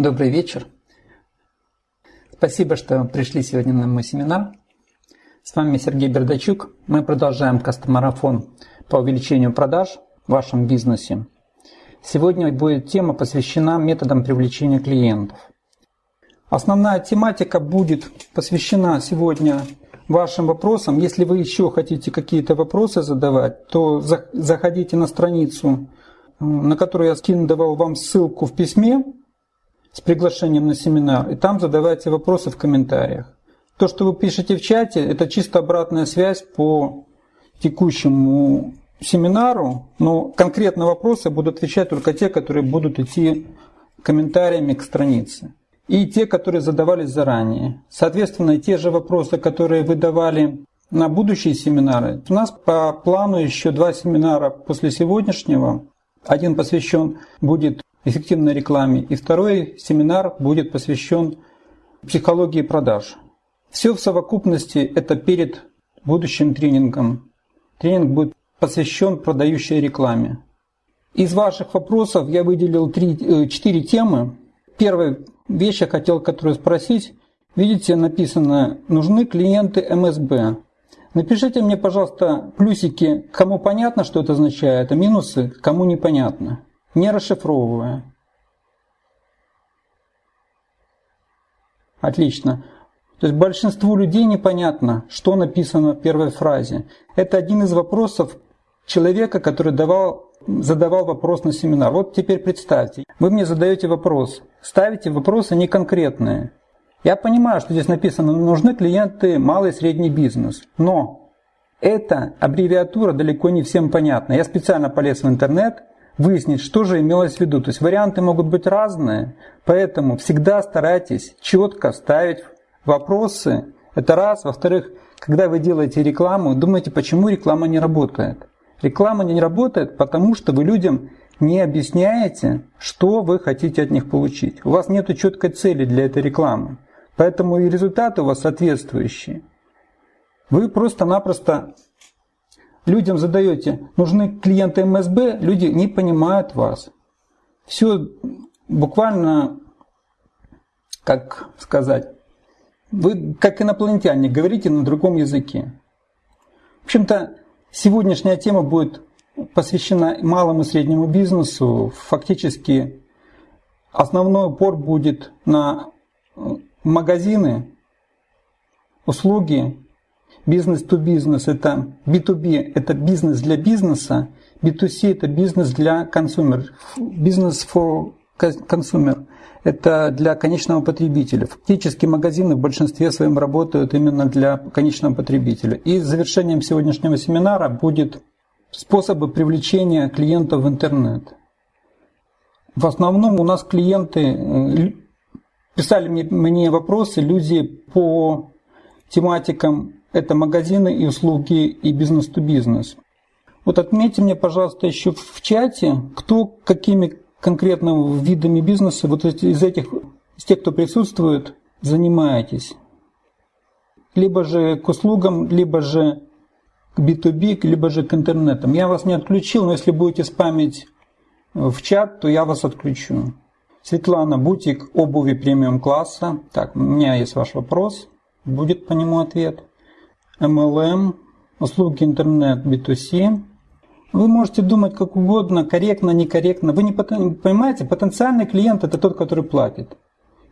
Добрый вечер. Спасибо, что пришли сегодня на мой семинар. С вами Сергей Бердачук. Мы продолжаем кастомарафон по увеличению продаж в вашем бизнесе. Сегодня будет тема посвящена методам привлечения клиентов. Основная тематика будет посвящена сегодня вашим вопросам. Если вы еще хотите какие-то вопросы задавать, то заходите на страницу, на которую я скидывал вам ссылку в письме с приглашением на семинар, и там задавайте вопросы в комментариях. То, что вы пишете в чате, это чисто обратная связь по текущему семинару, но конкретно вопросы будут отвечать только те, которые будут идти комментариями к странице. И те, которые задавались заранее. Соответственно, те же вопросы, которые вы давали на будущие семинары. У нас по плану еще два семинара после сегодняшнего. Один посвящен будет эффективной рекламе, и второй семинар будет посвящен психологии продаж. Все в совокупности это перед будущим тренингом. Тренинг будет посвящен продающей рекламе. Из ваших вопросов я выделил три, э, четыре темы. Первая вещь я хотел которую спросить. Видите, написано «Нужны клиенты МСБ». Напишите мне, пожалуйста, плюсики, кому понятно, что это означает, а минусы, кому непонятно не расшифровывая. Отлично. То есть большинству людей непонятно, что написано в первой фразе. Это один из вопросов человека, который давал, задавал вопрос на семинар. Вот теперь представьте, вы мне задаете вопрос, ставите вопросы неконкретные. Я понимаю, что здесь написано, нужны клиенты малый и средний бизнес, но эта аббревиатура далеко не всем понятна. Я специально полез в интернет, выяснить, что же имелось в виду. То есть варианты могут быть разные, поэтому всегда старайтесь четко ставить вопросы. Это раз. Во-вторых, когда вы делаете рекламу, думайте, почему реклама не работает. Реклама не работает, потому что вы людям не объясняете, что вы хотите от них получить. У вас нет четкой цели для этой рекламы. Поэтому и результаты у вас соответствующие. Вы просто-напросто людям задаете, нужны клиенты МСБ, люди не понимают вас. Все буквально, как сказать, вы как инопланетяне говорите на другом языке. В общем-то, сегодняшняя тема будет посвящена малому и среднему бизнесу. Фактически основной упор будет на магазины, услуги Бизнес to бизнес это B2B, это бизнес для бизнеса, B2C это бизнес для consumer, бизнес for consumer это для конечного потребителя. Фактически магазины в большинстве своем работают именно для конечного потребителя. И завершением сегодняшнего семинара будет способы привлечения клиентов в интернет. В основном у нас клиенты э, писали мне вопросы, люди по тематикам это магазины и услуги и бизнес-то-бизнес. Вот отметьте мне, пожалуйста, еще в чате, кто какими конкретно видами бизнеса, вот из этих, из тех, кто присутствует, занимаетесь. Либо же к услугам, либо же к B2B, либо же к интернетам. Я вас не отключил, но если будете спамить в чат, то я вас отключу. Светлана, бутик обуви премиум класса. Так, у меня есть ваш вопрос. Будет по нему ответ. MLM, услуги интернет B2C. Вы можете думать как угодно, корректно, некорректно. Вы не понимаете, потенциальный клиент это тот, который платит.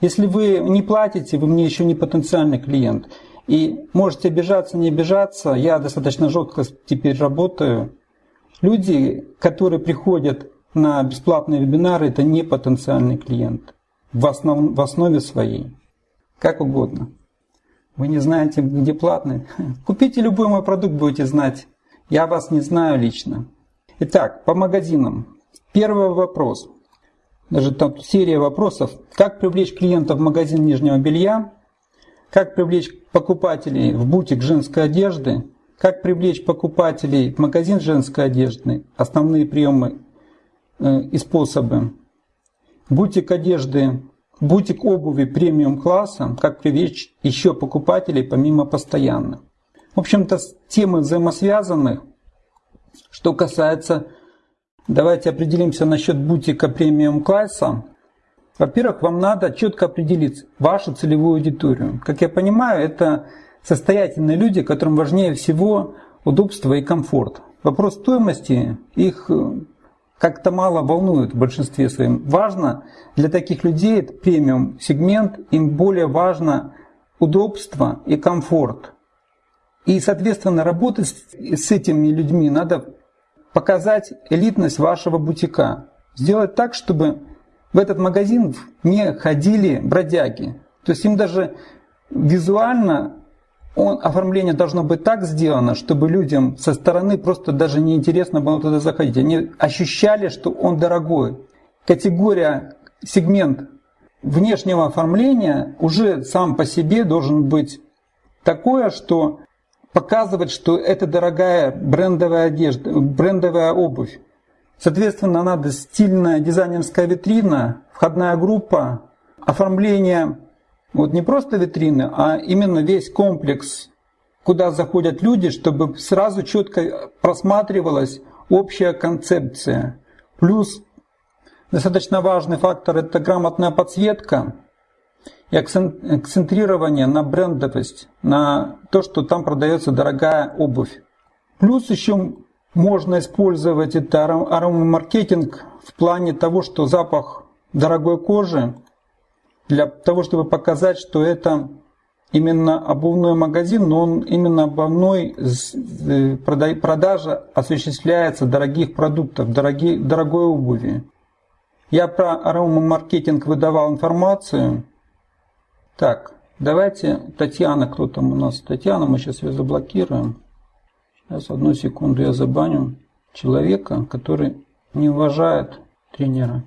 Если вы не платите, вы мне еще не потенциальный клиент. И можете обижаться, не обижаться. Я достаточно жестко теперь работаю. Люди, которые приходят на бесплатные вебинары, это не потенциальный клиент. В, основ, в основе своей. Как угодно. Вы не знаете, где платный? Купите любой мой продукт, будете знать. Я вас не знаю лично. Итак, по магазинам. Первый вопрос. Даже там серия вопросов. Как привлечь клиентов в магазин нижнего белья? Как привлечь покупателей в бутик женской одежды? Как привлечь покупателей в магазин женской одежды? Основные приемы э, и способы. Бутик одежды Бутик обуви премиум класса, как привлечь еще покупателей помимо постоянных. В общем-то, темы взаимосвязаны. Что касается, давайте определимся насчет бутика премиум класса. Во-первых, вам надо четко определить вашу целевую аудиторию. Как я понимаю, это состоятельные люди, которым важнее всего удобство и комфорт. Вопрос стоимости их э, как-то мало волнует в большинстве своем. Важно для таких людей, это премиум сегмент, им более важно удобство и комфорт. И, соответственно, работать с этими людьми надо показать элитность вашего бутика. Сделать так, чтобы в этот магазин не ходили бродяги. То есть им даже визуально он, оформление должно быть так сделано, чтобы людям со стороны просто даже неинтересно было туда заходить. Они ощущали, что он дорогой. Категория, сегмент внешнего оформления уже сам по себе должен быть такое, что показывать, что это дорогая брендовая одежда, брендовая обувь. Соответственно, надо стильная дизайнерская витрина, входная группа, оформление вот не просто витрины, а именно весь комплекс, куда заходят люди, чтобы сразу четко просматривалась общая концепция. Плюс достаточно важный фактор – это грамотная подсветка и акцентрирование на брендовость, на то, что там продается дорогая обувь. Плюс еще можно использовать это аромамаркетинг в плане того, что запах дорогой кожи, для того, чтобы показать, что это именно обувной магазин, но он именно обувной э, продажа осуществляется дорогих продуктов, дорогой, дорогой обуви. Я про аромамаркетинг выдавал информацию. Так, давайте, Татьяна, кто там у нас? Татьяна, мы сейчас ее заблокируем. Сейчас, одну секунду, я забаню человека, который не уважает тренера.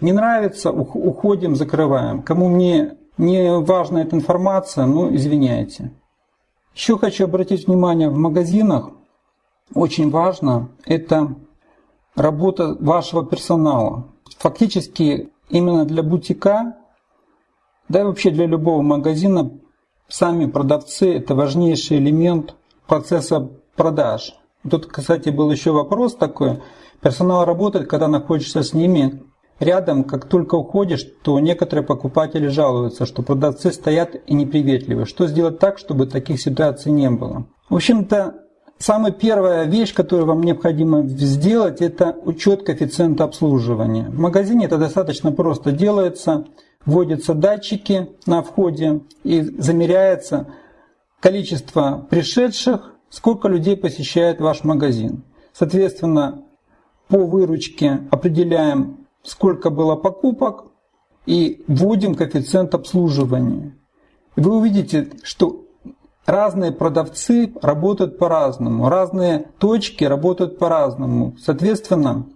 Не нравится, уходим, закрываем. Кому мне не важна эта информация, ну, извиняйте. Еще хочу обратить внимание, в магазинах очень важно это работа вашего персонала. Фактически именно для бутика, да и вообще для любого магазина, сами продавцы – это важнейший элемент процесса продаж. Тут, кстати, был еще вопрос такой. Персонал работает, когда находишься с ними рядом, как только уходишь, то некоторые покупатели жалуются, что продавцы стоят и неприветливы. Что сделать так, чтобы таких ситуаций не было? В общем-то, самая первая вещь, которую вам необходимо сделать, это учет коэффициента обслуживания. В магазине это достаточно просто делается. Вводятся датчики на входе и замеряется количество пришедших сколько людей посещает ваш магазин. Соответственно, по выручке определяем, сколько было покупок и вводим коэффициент обслуживания. Вы увидите, что разные продавцы работают по-разному, разные точки работают по-разному. Соответственно,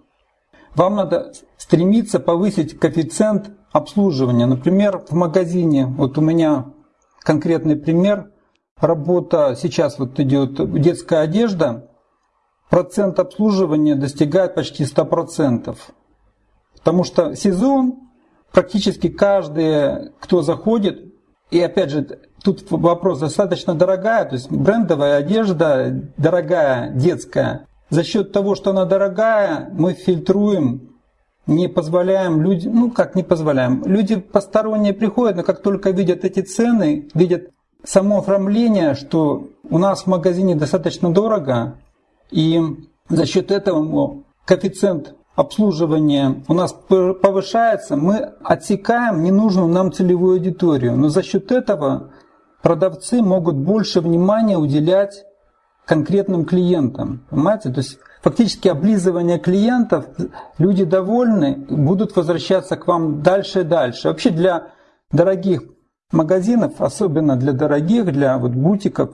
вам надо стремиться повысить коэффициент обслуживания. Например, в магазине, вот у меня конкретный пример – работа, сейчас вот идет детская одежда, процент обслуживания достигает почти 100%. Потому что сезон, практически каждый, кто заходит, и опять же, тут вопрос достаточно дорогая, то есть брендовая одежда, дорогая, детская. За счет того, что она дорогая, мы фильтруем не позволяем людям, ну как не позволяем, люди посторонние приходят, но как только видят эти цены, видят само оформление, что у нас в магазине достаточно дорого, и за счет этого коэффициент обслуживания у нас повышается, мы отсекаем ненужную нам целевую аудиторию. Но за счет этого продавцы могут больше внимания уделять конкретным клиентам. Понимаете? То есть фактически облизывание клиентов, люди довольны, будут возвращаться к вам дальше и дальше. Вообще для дорогих магазинов, особенно для дорогих, для вот бутиков,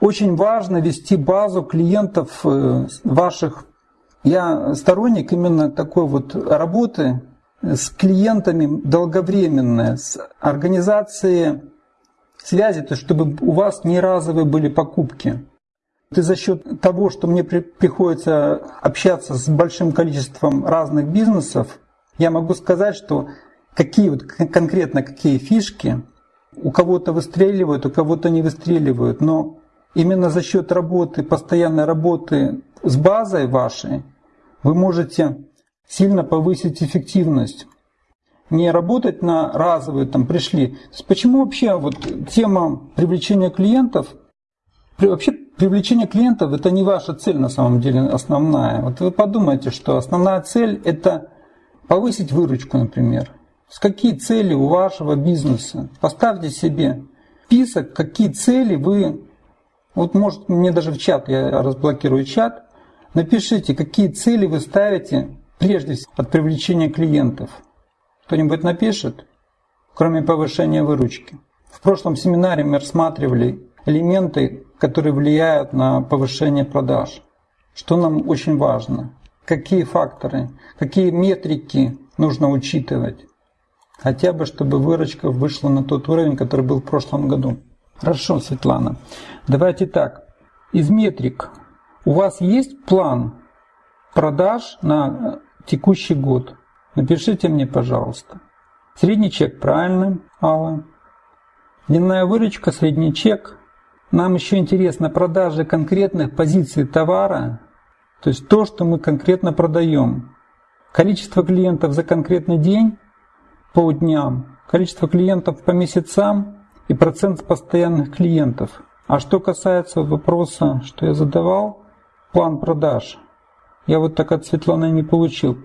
очень важно вести базу клиентов э, ваших. Я сторонник именно такой вот работы с клиентами долговременной, с организацией связи, то чтобы у вас не разовые были покупки. И за счет того, что мне приходится общаться с большим количеством разных бизнесов, я могу сказать, что какие вот конкретно какие фишки у кого-то выстреливают, у кого-то не выстреливают, но именно за счет работы, постоянной работы с базой вашей, вы можете сильно повысить эффективность. не работать на разовые, там пришли. Почему вообще вот тема привлечения клиентов, вообще привлечение клиентов это не ваша цель на самом деле основная. Вот вы подумайте, что основная цель это повысить выручку, например. С какие цели у вашего бизнеса? Поставьте себе список, какие цели вы... Вот может мне даже в чат, я разблокирую чат, напишите, какие цели вы ставите прежде всего от привлечения клиентов. Кто-нибудь напишет, кроме повышения выручки? В прошлом семинаре мы рассматривали элементы, которые влияют на повышение продаж. Что нам очень важно? Какие факторы, какие метрики нужно учитывать? Хотя бы, чтобы выручка вышла на тот уровень, который был в прошлом году. Хорошо, Светлана. Давайте так. Из метрик у вас есть план продаж на текущий год? Напишите мне, пожалуйста. Средний чек правильно, Алла. Дневная выручка, средний чек. Нам еще интересно продажи конкретных позиций товара, то есть то, что мы конкретно продаем. Количество клиентов за конкретный день по дням, количество клиентов по месяцам и процент постоянных клиентов. А что касается вопроса, что я задавал, план продаж, я вот так от Светланы не получил.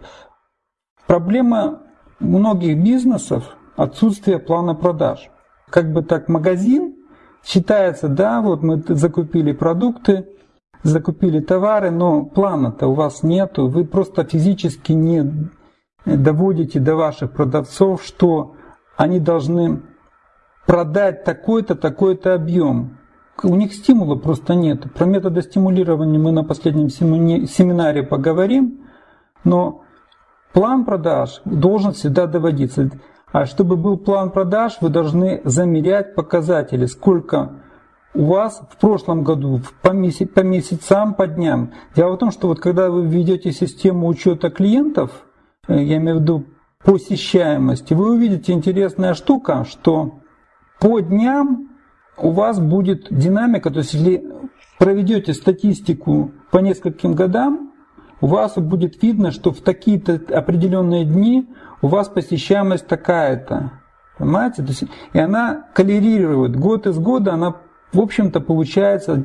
Проблема многих бизнесов – отсутствие плана продаж. Как бы так магазин считается, да, вот мы закупили продукты, закупили товары, но плана-то у вас нету, вы просто физически не доводите до ваших продавцов, что они должны продать такой-то, такой-то объем. У них стимула просто нет. Про методы стимулирования мы на последнем семинаре поговорим, но План продаж должен всегда доводиться. А чтобы был план продаж, вы должны замерять показатели, сколько у вас в прошлом году по, месяц, по месяцам, по дням. Дело в том, что вот когда вы введете систему учета клиентов, э, я имею в виду посещаемости, вы увидите интересная штука, что по дням у вас будет динамика, то есть если проведете статистику по нескольким годам, у вас будет видно, что в такие-то определенные дни у вас посещаемость такая-то. Понимаете? То есть, и она коллерирует. Год из года она, в общем-то, получается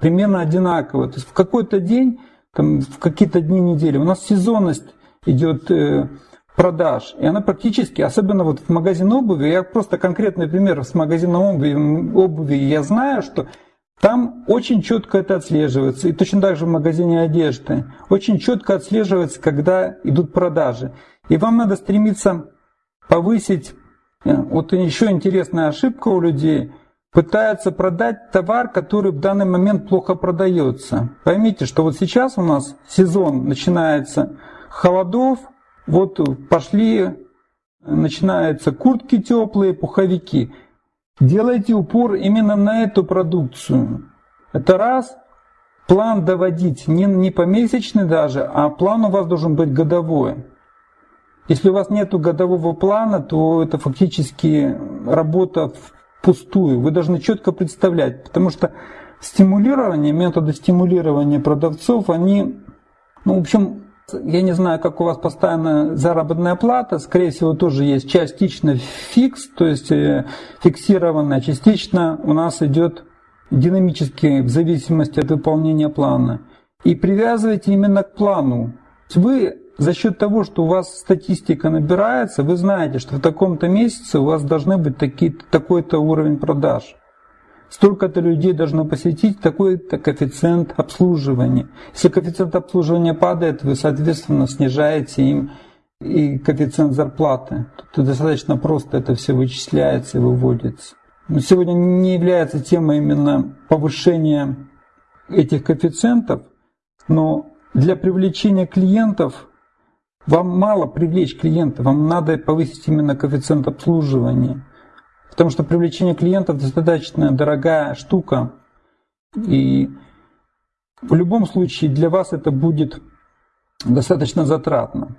примерно одинаково. То есть в какой-то день, там, в какие-то дни недели у нас сезонность идет э, продаж. И она практически, особенно вот в магазин обуви, я просто конкретный пример с магазином обуви, обуви я знаю, что там очень четко это отслеживается. И точно так же в магазине одежды. Очень четко отслеживается, когда идут продажи. И вам надо стремиться повысить... Э, вот еще интересная ошибка у людей. Пытаются продать товар, который в данный момент плохо продается. Поймите, что вот сейчас у нас сезон начинается холодов, вот пошли, начинаются куртки теплые, пуховики. Делайте упор именно на эту продукцию. Это раз. План доводить не, не помесячный даже, а план у вас должен быть годовой. Если у вас нет годового плана, то это фактически работа впустую. Вы должны четко представлять, потому что стимулирование, методы стимулирования продавцов, они, ну, в общем, я не знаю, как у вас постоянно заработная плата, скорее всего, тоже есть частично фикс, то есть э, фиксированная, частично у нас идет динамически в зависимости от выполнения плана. И привязывайте именно к плану. Вы за счет того, что у вас статистика набирается, вы знаете, что в таком-то месяце у вас должны быть такой-то уровень продаж столько-то людей должно посетить такой-то коэффициент обслуживания. Если коэффициент обслуживания падает, вы, соответственно, снижаете им и коэффициент зарплаты. Тут достаточно просто это все вычисляется и выводится. Но сегодня не является темой именно повышения этих коэффициентов, но для привлечения клиентов вам мало привлечь клиентов, вам надо повысить именно коэффициент обслуживания. Потому что привлечение клиентов достаточно дорогая штука. И в любом случае для вас это будет достаточно затратно.